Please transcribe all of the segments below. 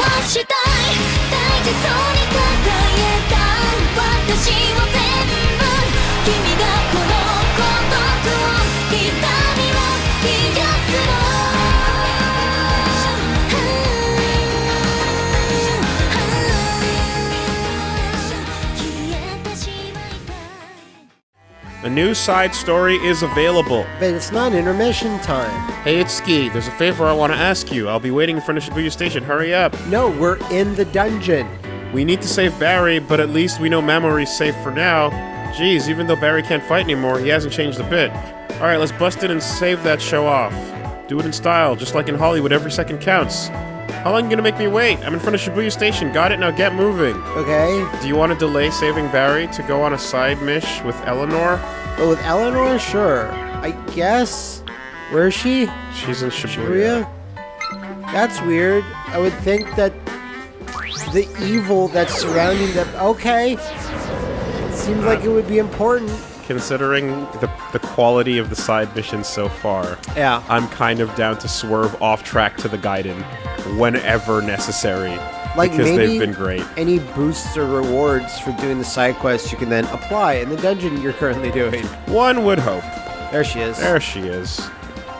はしたい。大事そうに抱えた。私は A new side story is available. But it's not intermission time. Hey, it's Ski. There's a favor I want to ask you. I'll be waiting in front of Shibuya Station. Hurry up. No, we're in the dungeon. We need to save Barry, but at least we know Mamori's safe for now. Jeez, even though Barry can't fight anymore, he hasn't changed a bit. Alright, let's bust in and save that show off. Do it in style, just like in Hollywood, every second counts. How long are you gonna make me wait? I'm in front of Shibuya Station. Got it? Now get moving. Okay. Do you want to delay saving Barry to go on a side mish with Eleanor? But with Eleanor, sure. I guess. Where is she? She's in Shibuya. Shibuya? That's weird. I would think that the evil that's surrounding them. Okay. Seems like it would be important. Considering the, the quality of the side missions so far, Yeah. I'm kind of down to swerve off track to the Gaiden whenever necessary. Like because maybe they've been great. any boosts or rewards for doing the side quests you can then apply in the dungeon you're currently doing. One would hope. There she is. There she is.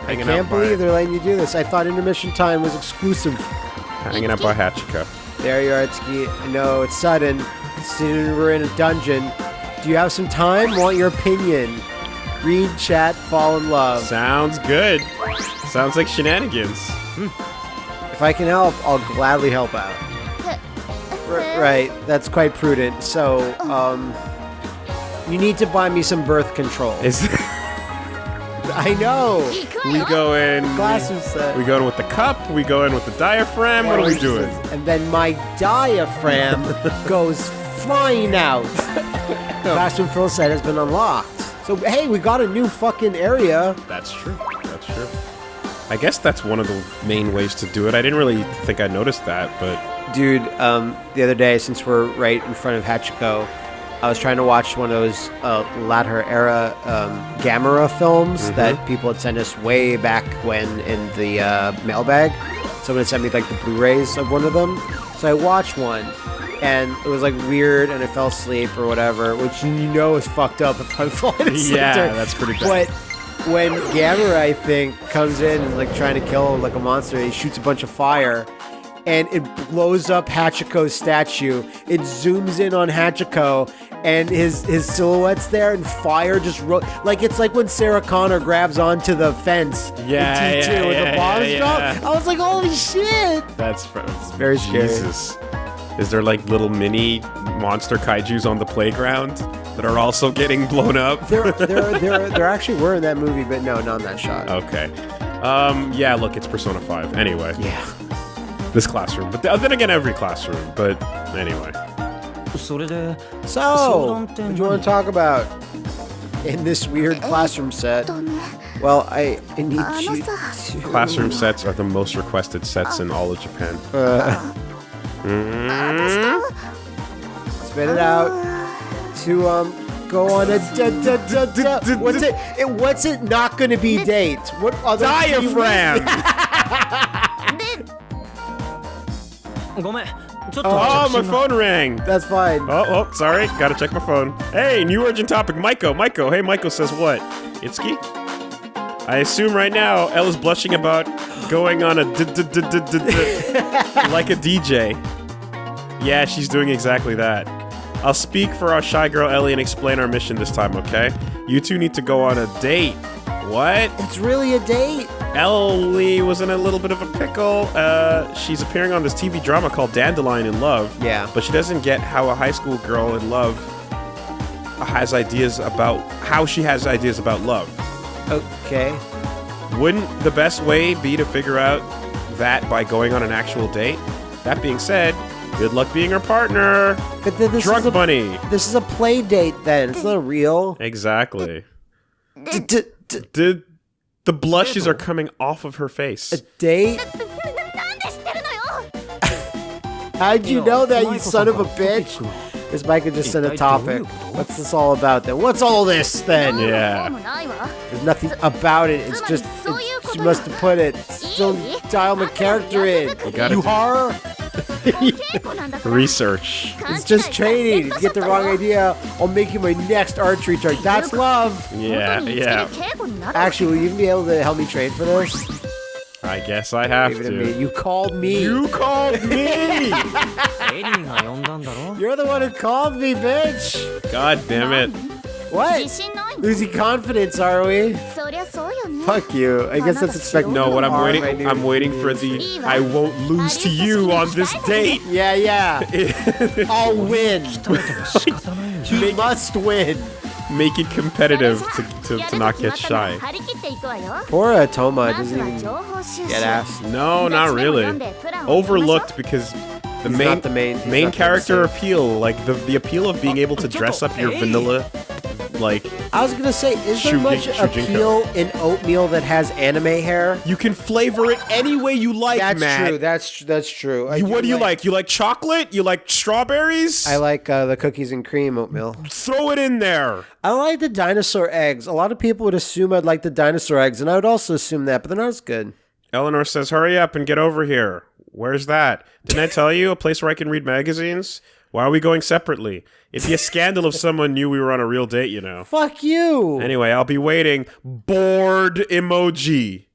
I can't believe they're letting you do this. I thought intermission time was exclusive. hanging out by Hachiko. There you are, Itsuki. I know it's sudden. Soon we're in a dungeon. Do you have some time? Want your opinion? Read, chat, fall in love. Sounds good. Sounds like shenanigans. Hmm. If I can help, I'll gladly help out. R- right, that's quite prudent. So, um, you need to buy me some birth control. Is I know. we go in? Glasses set. We go in with the cup. We go in with the diaphragm. What are we doing? And then my diaphragm goes flying out. Classroom fill set has been unlocked. So hey, we got a new fucking area. That's true. That's true. I guess that's one of the main ways to do it. I didn't really think I noticed that, but Dude, um, the other day, since we're right in front of Hachiko, I was trying to watch one of those uh, latter era um, Gamera films Mm-hmm. that people had sent us way back when in the uh, mailbag. Someone had sent me like the Blu-rays of one of them, so I watched one, and it was like weird, and I fell asleep or whatever, which you know is fucked up if I'm falling asleep. Yeah, that's pretty bad. But when Gamera, I think, comes in and like trying to kill like a monster, he shoots a bunch of fire and it blows up Hachiko's statue. It zooms in on Hachiko and his his silhouette's there and fire just ro- like it's like when Sarah Connor grabs onto the fence Yeah, in T2 yeah, with yeah, the bombs yeah, drop. I was like, holy shit! that's, that's very scary. Is there like little mini monster kaiju's on the playground that are also getting blown up? there, there, there, there actually were in that movie, but no, not in that shot. Okay. Um, yeah, look, it's Persona 5. Anyway. Yeah. This classroom. But uh, then again, every classroom. But anyway. So, what do you want to talk about in this weird classroom set? Well, I, I need you to... Classroom sets are the most requested sets in all of Japan. Uh, 嗯 spit it out to um go on a da, da, da, da. what's it, it what's it not going to be date? What other Diaphragm! ごめんちょっと oh, 着 my 信が phone rang! That's fine. Oh, oh, sorry. Gotta check my phone. Hey, new urgent topic. Maiko, Maiko. Hey, Maiko says what? Itsuki? I assume right now Ella's blushing about going on a like a DJ. Yeah, she's doing exactly that. I'll speak for our shy girl Ellie and explain our mission this time, okay? You two need to go on a date. What? It's really a date. Ellie was in a little bit of a pickle. Uh, she's appearing on this TV drama called Dandelion in Love. Yeah. But she doesn't get how a high school girl in love has ideas about how she has ideas about love. Okay. Wouldn't the best way be to figure out that by going on an actual date? That being said, good luck being her partner. But then this Drug is a, bunny. This is a play date then. It's not real. Exactly. the blushes are coming off of her face. A date? How'd you know that, you son of a bitch? Because Micah just set a topic. What's this all about then? What's all this then? Yeah. There's nothing about it. It's just, she must have put it. Still dial my character in. You, gotta? Research. It's just training. If you get the wrong idea, I'll make you my next archery target. That's love. Yeah, yeah. Actually, will you be able to help me train for this? I guess I have to. Me. You called me. You called me. You're the one who called me, bitch. God damn it. What? Losing confidence, are we? Fuck you. I guess that's expected. No, what I'm waiting I'm waiting for the I won't lose to you on this date. Yeah, yeah. I'll win. you must win make it competitive to, to, to not get shy. Poor Atoma doesn't even get ass. No, not really. Overlooked because the he's main the main, main character appeal, like the the appeal of being able to dress up your vanilla like I was gonna say, is there Shujin- much Shujinko. appeal in oatmeal that has anime hair? you can flavor it any way you like, That's Matt. true. That's tr- that's true. I You- what do you like? like? You like chocolate? You like strawberries? I like uh, the cookies and cream oatmeal. Throw it in there. I like the dinosaur eggs. A lot of people would assume I'd like the dinosaur eggs, and I would also assume that, but they're not as good. Eleanor says, "Hurry up and get over here." Where's that? Didn't I tell you a place where I can read magazines? Why are we going separately? It'd be a scandal if someone knew we were on a real date, you know. Fuck you. Anyway, I'll be waiting. Bored emoji.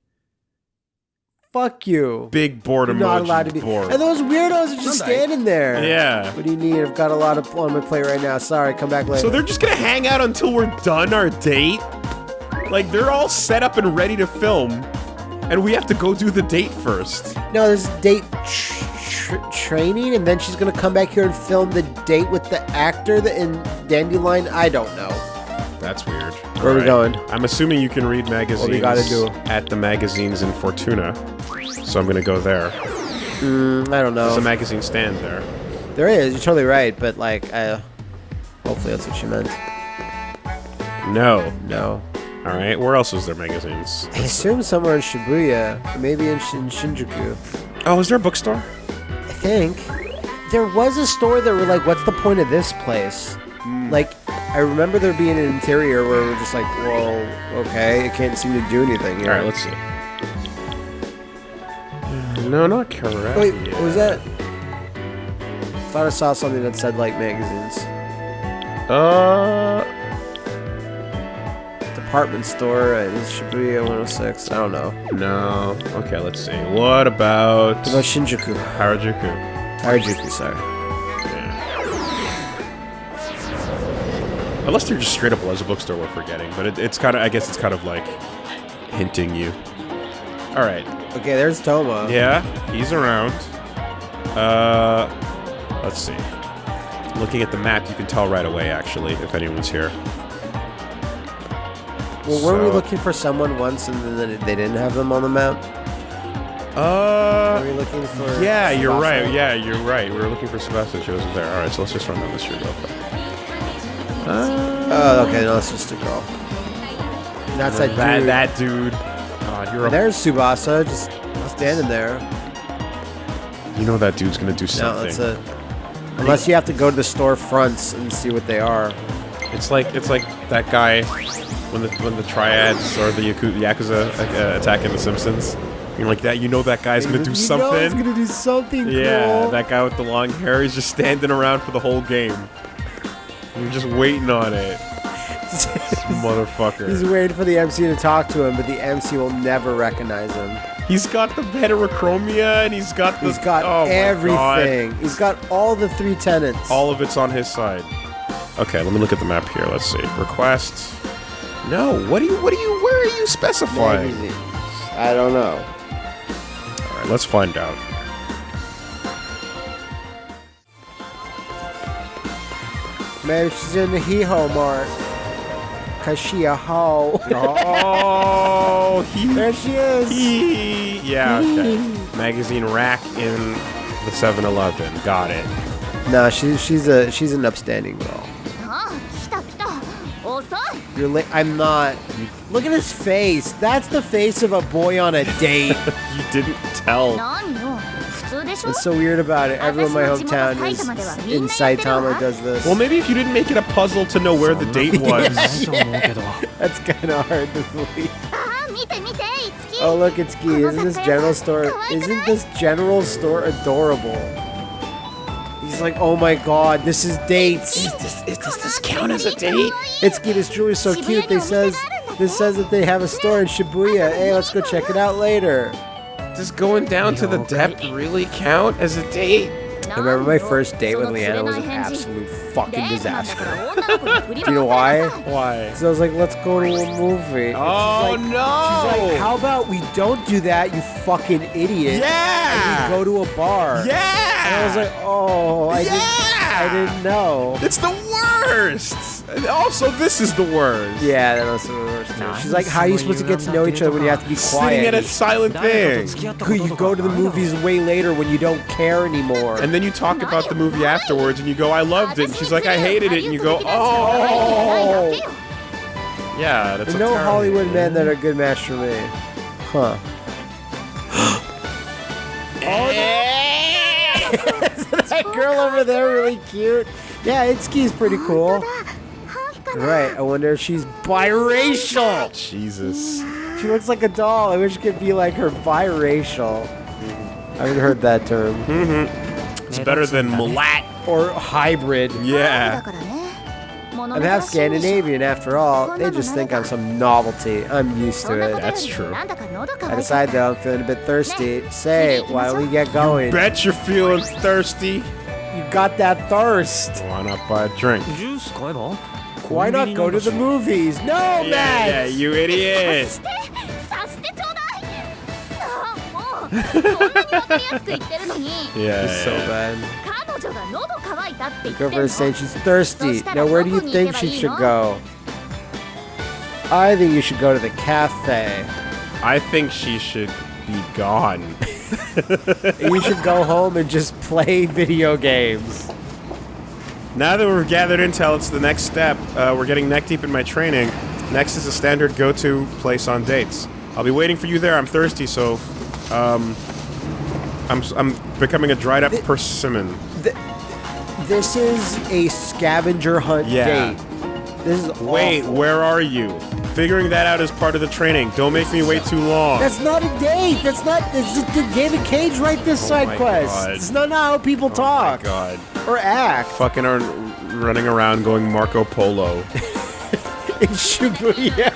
Fuck you. Big bored You're emoji. not allowed to be. bored. And those weirdos are just standing there. Yeah. What do you need? I've got a lot of on my plate right now. Sorry, come back later. So they're just gonna hang out until we're done our date? Like they're all set up and ready to film, and we have to go do the date first. no, there's date tr- tr- training, and then she's gonna come back here and film the date with the actor that in Dandelion. I don't know. That's weird. Where are we going? I'm assuming you can read magazines gotta do? at the magazines in Fortuna. So I'm gonna go there. Mm, I don't know. There's a magazine stand there. There is. You're totally right, but like, uh, hopefully that's what she meant. No. No. All right. Where else is there magazines? I assume somewhere in Shibuya, maybe in, Shin- Shinjuku. Oh, is there a bookstore? I think there was a store that were like, "What's the point of this place?" Like, I remember there being an interior where we're just like, "Well, okay, it can't seem to do anything." All Here. right. Let's see. No, not correct. Wait, what was that? I Thought I saw something that said like magazines. Uh, Department store at Shibuya 106. I don't know. no. Okay, let's see. What about What about Shinjuku? Harajuku? Harajuku, sorry. Unless they're just straight up was a bookstore we're forgetting, but it, it's kind of, I guess it's kind of like hinting you. All right. Okay, there's Toma. Yeah, he's around. Uh, let's see. Looking at the map, you can tell right away, actually, if anyone's here. Well, weren't we looking for someone once and then they didn't have them on the map? Uh, Were we looking for? yeah, you're right. Yeah, you're right. We were looking for Sebastian. She wasn't there. All right, so let's just run down the street real quick. Oh, okay, no, it's just a girl. That's that, That dude. that dude. God, you're a, There's Tsubasa, just standing there. you know that dude's gonna do No, something. that's it. Unless you have to go to the store fronts and see what they are. It's like it's like that guy when the when the triads or the Yaku- Yakuza uh, attack in The Simpsons. You're like that. You know that guy's gonna do You know something. he's gonna do something Yeah, cool. that guy with the long hair. He's just standing around for the whole game. You're just waiting on it, He's motherfucker. He's waiting for the MC to talk to him, but the MC will never recognize him. He's got the heterochromia and he's got the. He's got oh everything. He's got all the three tenants. All of it's on his side. Okay, let me look at the map here. Let's see. Request. No. What do you? What do you? Where are you specifying? magazines. I don't know. All right, let's find out. Maybe she's in the Hee-Ho Mart. Cause she a hoe. Oh, he. there she is. he yeah. Okay. Magazine rack in the 7-Eleven. Got it. No, she's she's a she's an upstanding girl. You're. I'm not. Look at his face. That's the face of a boy on a date. you didn't tell. What's so weird about it? Everyone in my hometown is in Saitama does this. Well, maybe if you didn't make it a puzzle to know where the date was. yeah, yeah. That's kind of hard to believe. Oh, look, it's Ki. Isn't this general store? Isn't this general store adorable? She's like, oh my god, this is dates. Does this, does this count as a date? It's cute. This jewelry's so cute. They says this says that they have a store in Shibuya. Hey, let's go check it out later. Does going down to the depth really count as a date? I remember my first date with Leanna was an absolute fucking disaster. Do you know why? Why? So I was like, let's go to a movie. And Oh, she's like, no! She's like, how about we don't do that, you fucking idiot? Yeah! And we go to a bar. Yeah! And I was like, oh, I, yeah! didn't, I didn't know. It's the worst. Also, this is the worst. Yeah, that was the worst. No, She's like, how are you supposed to get to know each other when you have to be quiet? Sitting at a silent thing. You go to the movies way later when you don't care anymore. And then you talk about the movie afterwards, and you go, I loved it. And she's like, I hated it. And you go, oh. oh. Yeah, that's There's no Hollywood men that are good match for me. Huh. that girl over there really cute. Yeah, Itsuki's pretty cool. Right, I wonder if she's biracial. Jesus. She looks like a doll. I wish I could be like her biracial. I haven't heard that term. Mm-hmm. It's better than mulat. Or hybrid. Yeah. I'm half Scandinavian after all, they just think I'm some novelty. I'm used to it. That's true. I decide though I'm feeling a bit thirsty. Say, while we get going? You bet you're feeling thirsty. You got that thirst. Why not buy a drink? Why not go to the movies? No, yeah, Yeah, you idiot! yeah, it's so bad. Recover saying she's thirsty. Now where do you think she should go? I think you should go to the cafe. I think she should be gone. you should go home and just play video games. Now that we've gathered intel, it's the next step. Uh, we're getting neck deep in my training. Next is a standard go-to place on dates. I'll be waiting for you there. I'm thirsty, so um, I'm I'm becoming a dried up persimmon. This is a scavenger hunt Yeah. date. This is Wait, awful. where are you? Figuring that out is part of the training. Don't make me wait too long. That's not a date. That's not. It's just the David Cage write this Oh side quest. God. It's not how people Oh talk god. or act Fucking are running around going Marco Polo. in Shibuya.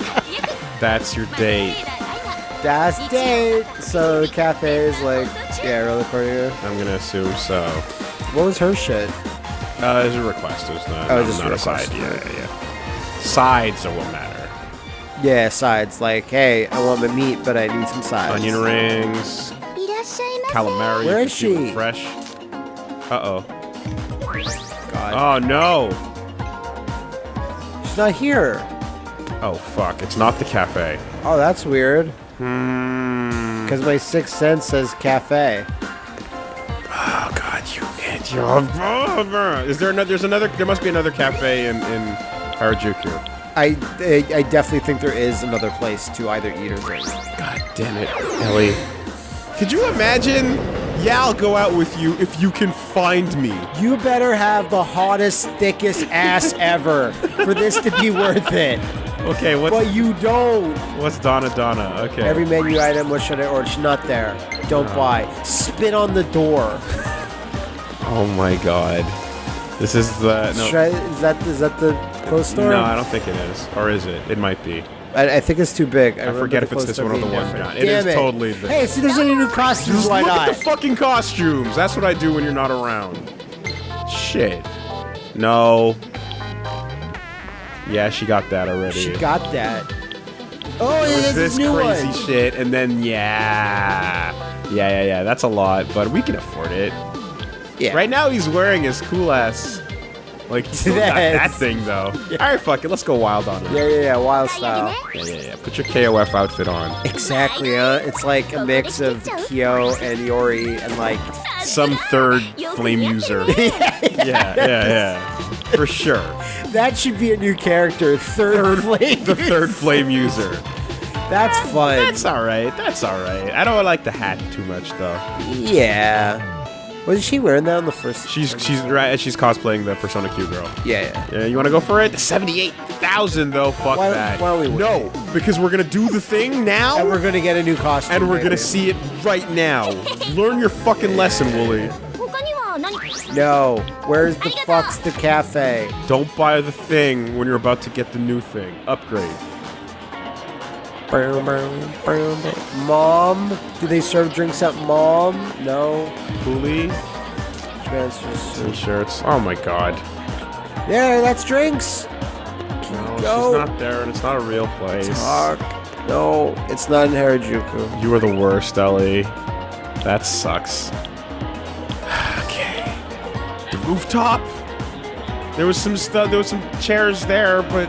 That's your date. That's date. So the cafe is like, yeah, really for you. I'm gonna assume so. What was her shit? Uh, it's a request. There's no, oh, no, just not request. a side. Yeah, yeah. Sides are what matter. Yeah, sides. Like, hey, I want the meat, but I need some sides. Onion rings, calamari. Where is she? Fresh. Uh oh. God. Oh no. She's not here. Oh fuck! It's not the cafe. Oh, that's weird. Hmm. Because my sixth sense says cafe. God, you idiot. Is there another? There's another. There must be another cafe in in Harajuku. I, I, I definitely think there is another place to either eat or drink. God damn it, Ellie. Could you imagine? Yeah, I'll go out with you if you can find me. You better have the hottest, thickest ass ever for this to be worth it. Okay, what's But you don't. what's Donna Donna? Okay. Every menu item, what should I order? It's not there. Don't buy. Spit on the door. Oh my god. This is the no. Should I- is that is that the clothes store? No, I don't think it is. Or is it? It might be. I, I think it's too big. I, I forget if it's this one or the one different. John. It is totally Hey, see, there's any new costumes. Why look not? at the fucking costumes. That's what I do when you're not around. Shit. No. Yeah, she got that already. she got that. Oh, yeah, was there's this crazy one. shit, and then yeah, yeah, yeah, yeah. That's a lot, but we can afford it. Yeah. Right now, he's wearing his cool ass. Like he's still got that thing though. All right, fuck it. Let's go wild on it. Yeah, yeah, yeah. Wild style. Yeah, yeah, yeah. Put your KOF outfit on. Exactly, huh? It's like a mix of Kyo and Iori and like Some third flame user. yeah, yeah, yeah. For sure. that should be a new character. Third, flame. The third flame user. That's fun. That's all right. That's all right. I don't like the hat too much though. yeah. Was she wearing that on the first? She's she's right. She's cosplaying the Persona Q girl. Yeah, yeah. yeah you want to go for it? Seventy-eight thousand though. Fuck why, that. Why we no, because we're gonna do the thing now, and we're gonna get a new costume, and we're gonna see it right now. Learn your fucking lesson, Wooly. No, where's the fuck's the cafe? Don't buy the thing when you're about to get the new thing. Upgrade. Mom? Do they serve drinks at mom? No. Cooley Transfers. t-shirts. Oh my god. Yeah, that's drinks. No, Go. she's not there, and it's not a real place. Talk. No, it's not in Harajuku. You are the worst, Ellie. That sucks. okay. The rooftop. There was some stuff. There was some chairs there, but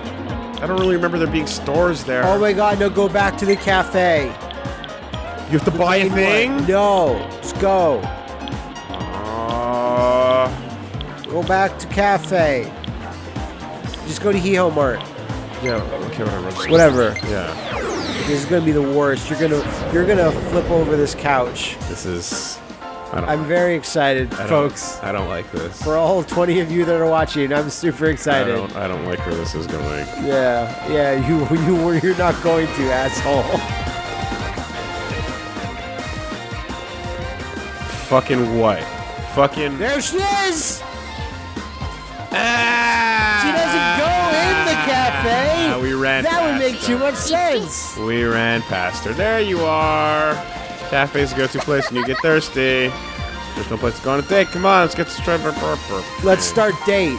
I don't really remember there being stores there. Oh my god, no, go back to the cafe. you have to buy a thing. No, let's go. Uh, Go back to cafe. Just go to Hee-Ho Mart. yeah. Okay. Whatever. Whatever. Yeah. This is gonna be the worst. You're gonna you're gonna flip over this couch. This is. I'm very excited, I folks. I don't like this. For all 20 of you that are watching, I'm super excited. I don't. I don't like where this is going. Yeah, yeah, you you were you're not going to, asshole. Fucking what? Fucking. There she is. Ah! She doesn't go in the cafe. Ah, we ran. That would make her. too much sense. We ran past her. There you are. Cafe's a go-to place when you get thirsty. There's no place to go on a date. Come on, let's get to Strawberry Let's start date.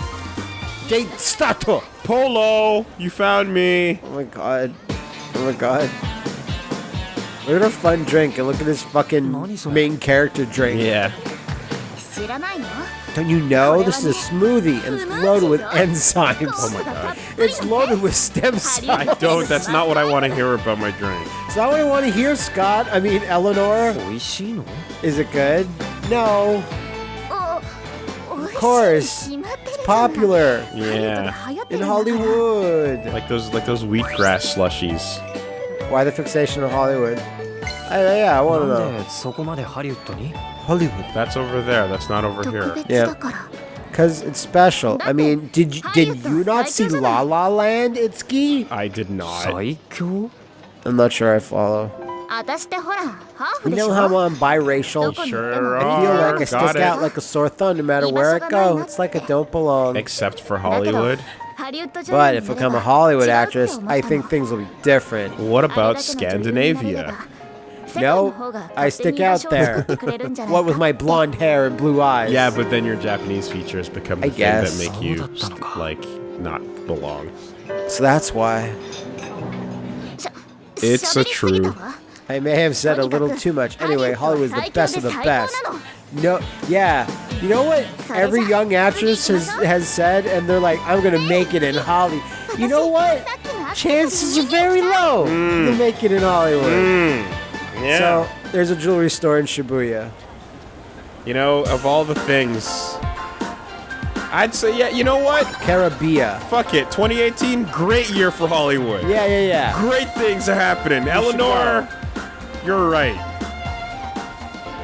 Date stato. Polo, you found me. Oh my god. Oh my god. Look at a fun drink and look at this fucking main character drink. Yeah. Don't you know this is a smoothie and it's loaded with enzymes? Oh my god. It's loaded with stem cells. I don't. That's not what I want to hear about my drink. It's not what I want to hear, Scott. I mean, Eleanor. Is it good? No. Of course. It's popular. Yeah. In Hollywood. Like those like those wheatgrass slushies. Why the fixation on Hollywood? Uh, I, yeah, I want to know. Hollywood. That's over there. That's not over here. Yeah. Because it's special. I mean, did you, did you not see La La Land, Itsuki? I did not. I'm not sure I follow. You know how I'm biracial? Sure I feel like I stick out like a sore thumb no matter where I go. It's like I don't belong. Except for Hollywood. But if I become a Hollywood actress, I think things will be different. What about Scandinavia? No, I stick out there. what with my blonde hair and blue eyes. Yeah, but then your Japanese features become the I thing guess. that make you like not belong. So that's why. It's a true. I may have said a little too much. Anyway, Hollywood's the best of the best. No, yeah. You know what every young actress has, has said? And they're like, I'm going to hmm. make it in Hollywood. You know what? Chances are very low mm. to make it in Hollywood. Mm. Yeah. So there's a jewelry store in Shibuya. you know, of all the things, I'd say, yeah. You know what? Carabia. Fuck it. 2018, great year for Hollywood. Yeah, yeah, yeah. Great things are happening. Eleanor, you're right.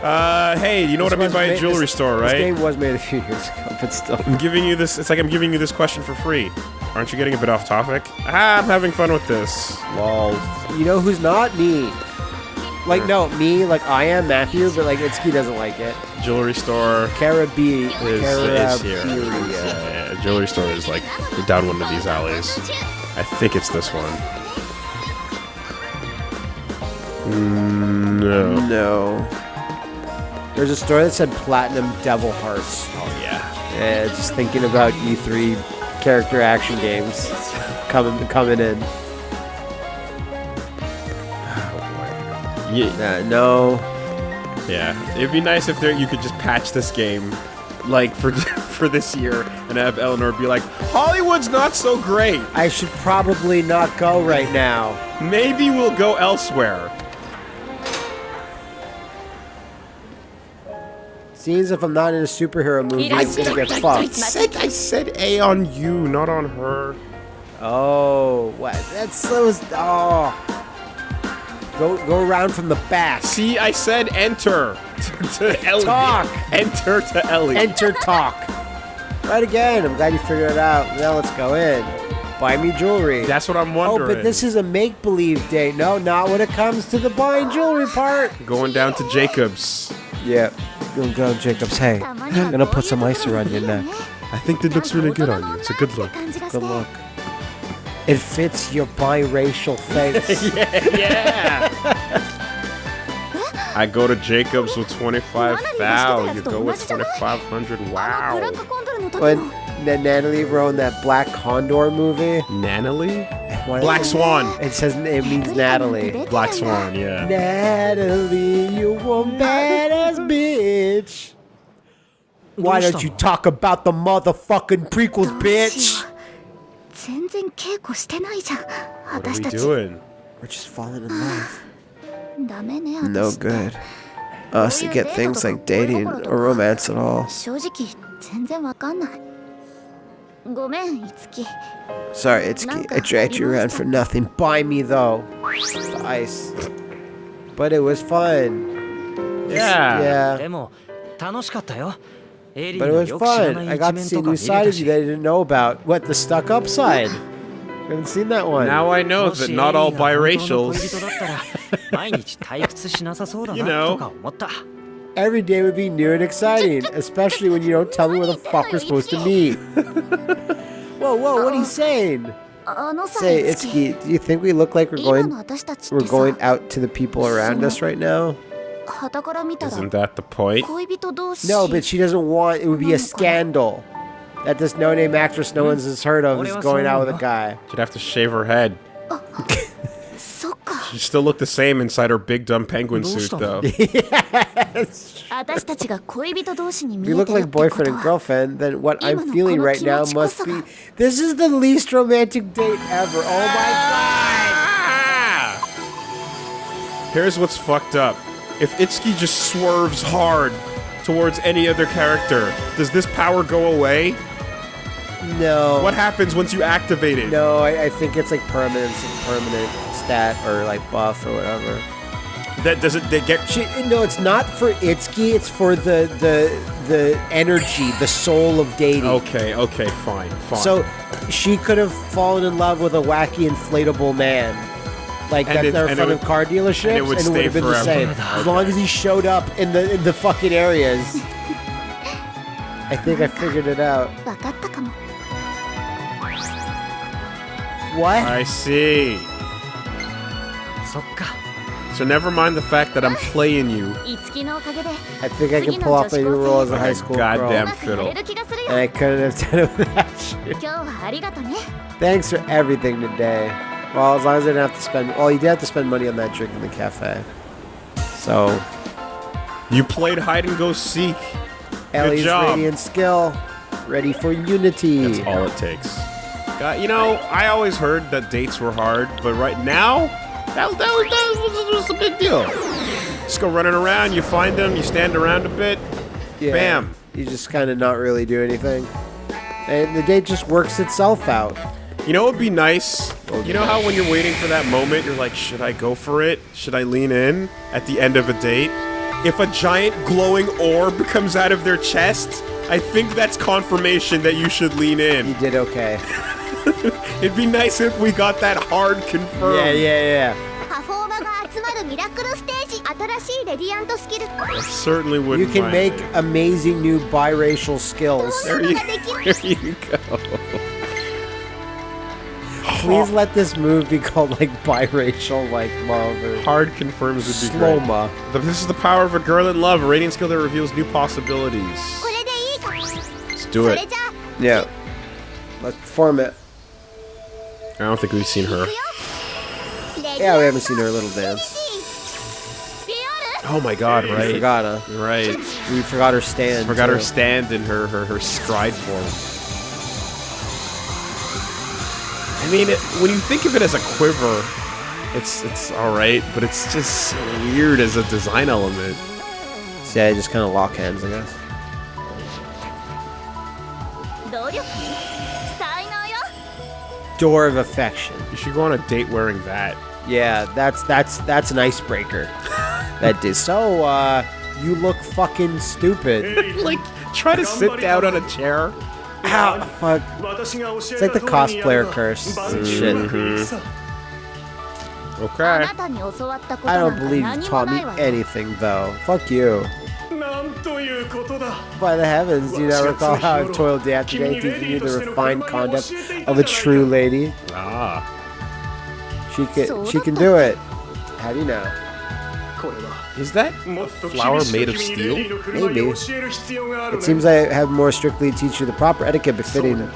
Uh, hey, you know what I mean by a jewelry this- store, right? This game was made a few years ago, but still. I'm giving you this. It's like I'm giving you this question for free. Aren't you getting a bit off topic? Ah, I'm having fun with this. Lol. You know who's not me? Like no, me. Like I am Matthew, but like Itsuki doesn't like it. Jewelry store Carabia. is, is here. Yeah, yeah, jewelry store is like down one of these alleys. I think it's this one. Mm, No. No. There's a store that said Platinum Devil Hearts. Oh yeah. Yeah, just thinking about E3 character action games coming coming in. Yeah. Uh, no. Yeah. It'd be nice if there you could just patch this game, like for for this year, and have Eleanor be like, Hollywood's not so great. I should probably not go right now. Maybe we'll go elsewhere. Seems if I'm not in a superhero movie, I'm gonna get fucked. I said I said A on you, not on her. Oh, what? That's so. Oh. Go go around from the back. See, I said enter to, to Ellie. Talk. Enter to Ellie. Enter talk. Right again. I'm glad you figured it out. Now let's go in. Buy me jewelry. That's what I'm wondering. oh, but this is a make-believe date. No, not when it comes to the buying jewelry part. going down to Jacobs. Yeah. Go, go, Jacobs. Hey, I'm gonna put some ice around your neck. I think that looks really good on you. It's a good look. Good look. It fits your biracial face. Yeah. I go to Jacobs with 25 thou. You go with 2500. Wow. But Natalie wrote in that Black Condor movie, Natalie? what- Black Swan. it says it means Natalie. Black Swan, yeah. Natalie, you a badass bitch. Why don't you talk about the motherfucking prequels, bitch? 全然稽古してないじゃん私たち? We're just falling in love. ダメね No 私 good. Us to get things like dating or romance at all. 正直全然わかんないごめんいつき Sorry, Itsuki. I dragged you around for nothing. Buy me though. The ice. But it was fun. Yeah. Yeah. でも楽しかったよ But it was fun. I got to see new sides of you that I didn't know about. What, the stuck up side? I haven't seen that one. Now I know that not all biracials. you know. Every day would be new and exciting, especially when you don't tell me where the fuck we're supposed to meet. whoa, whoa, what are you saying? Say, Itsuki, do you think we look like we're going we're going out to the people around us right now? Isn't that the point? No, but she doesn't want. It would be a scandal that this no-name actress no one's has heard of is going out with a guy. She'd have to shave her head. she still looked the same inside her big dumb penguin suit, though. yes. we look like boyfriend and girlfriend, then what I'm feeling right now must be. This is the least romantic date ever. Oh my ah! god! Here's what's fucked up. If Itsuki just swerves hard towards any other character, does this power go away? No. What happens once you activate it? No, I, I think it's like permanent permanent stat or like buff or whatever. That does it they get She, no, it's not for Itsuki, it's for the the the energy, the soul of dating. Okay, okay, fine, fine. So she could have fallen in love with a wacky inflatable man. Like And that's it- there in and it front of would- car dealerships, and it would stay have been the forever. same. As long as he showed up in the in the fucking areas. I think I figured it out. 分かったかも What? I see. そっか So never mind the fact that I'm playing you. いつきのおかげで I think I can pull off my new role as a high school Goddamn. girl. うまくやれる気がする And よ I couldn't have done it without you. 今日はありがとね Thanks for everything today. Well, as long as I didn't have to spend. Well, you did have to spend money on that drink in the cafe. So, You played hide and go seek. Ellie's job. radiant skill, ready for unity. That's all it takes. God, you know, I always heard that dates were hard, but right now, that, that, was, that was, was a big deal. Just go running around, you find them, you stand around a bit, Yeah. bam. You just kind of not really do anything. And the date just works itself out. You know what would be nice? You know how when you're waiting for that moment, you're like, should I go for it? Should I lean in at the end of a date? If a giant glowing orb comes out of their chest, I think that's confirmation that you should lean You in. did okay. It'd be nice if we got that hard confirmed. Yeah, yeah, yeah. パフォーマが集まるミラクルステージ新しいレディアントスキル Certainly You wouldn't can mind make it. amazing new biracial skills. There you, there you go. please let this move be called like biracial like love or hard confirms would be great. Sloma. This is the power of a girl in love, a rating skill that reveals new possibilities. Let's do it. Yeah. Let's form it. I don't think we've seen her. Yeah, we haven't seen her little dance. Oh my god, right. We forgot her. Right. We forgot her stand. Forgot too. her stand and her, her, her stride form. I mean, it, when you think of it as a quiver, it's it's all right, but it's just weird as a design element. See, I just kind of lock hands, I guess. Door of affection. You should go on a date wearing that. Yeah, that's that's that's an icebreaker. that is so. uh... You look fucking stupid. like, try to sit down on a chair Ow, fuck. It's like the cosplayer curse and shit. Okay. I don't believe you taught me anything, though. Fuck you. By the heavens, do you not recall how I've toiled day after day teaching you the refined conduct of a true lady? Ah. She can, she can do it. How do you know? Is that flower made of steel? Maybe. It seems I have more strictly teach you the proper etiquette befitting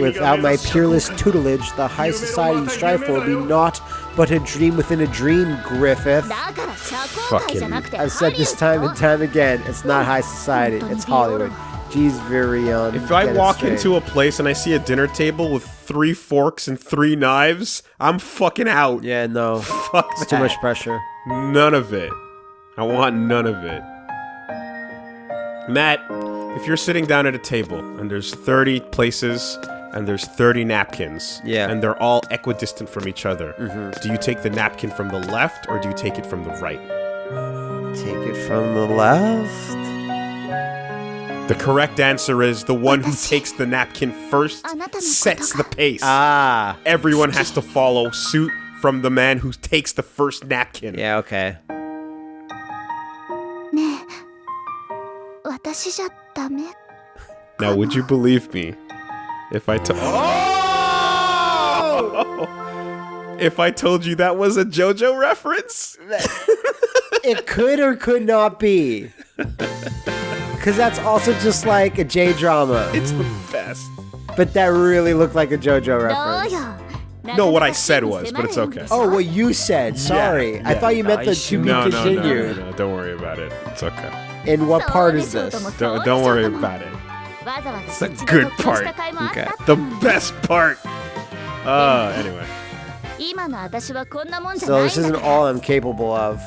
without my peerless tutelage, the high society you strive for will be naught but a dream within a dream, Griffith. Fucking. I've said this time and time again. It's not high society. It's Hollywood. Geez, very Virion. If I walk into a place and I see a dinner table with three forks and three knives, I'm fucking out. Yeah, no. Fuck. It's that. too much pressure. None of it. I want none of it. Matt, if you're sitting down at a table and there's 30 places and there's 30 napkins yeah. and they're all equidistant from each other, mm -hmm. do you take the napkin from the left or do you take it from the right? Take it from the left? The correct answer is the one who takes the napkin first sets the pace. Ah. Everyone has to follow suit from the man who takes the first napkin. Yeah, okay. 私じゃダメ Now, would you believe me if I told? Oh! if I told you that was a JoJo reference? It could or could not be. Because that's also just like a J drama. It's the best. But that really looked like a JoJo どう reference. No, what I said was, but it's okay. Oh, what you said. Sorry. Yeah, yeah. I thought you meant the to be no, continued. No, no, no, don't worry about it. It's okay. And what part is this? Don't, don't worry about it. It's a good part. Okay. The best part. Uh, anyway. So this isn't all I'm capable of.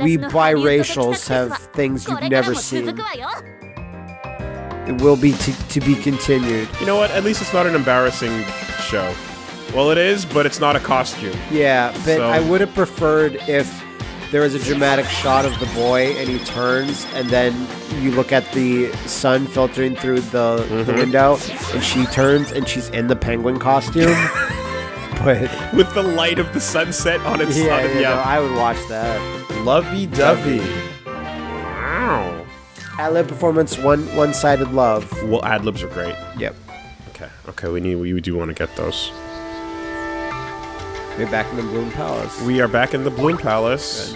We biracials have things you've never seen. It will be to, to be continued. You know what? At least it's not an embarrassing show. Well, it is, but it's not a costume. Yeah, but So- I would have preferred if there was a dramatic shot of the boy and he turns and then you look at the sun filtering through the, the Mm-hmm. window and she turns and she's in the penguin costume. but With the light of the sunset on its yeah, you know, I would watch that. Lovey dovey. Wow. Ad lib performance, one one sided love. Well, ad libs are great. Yep. Okay. Okay, we need. We do want to get those. We're back in the Bloom Palace. We are back in the Bloom Palace.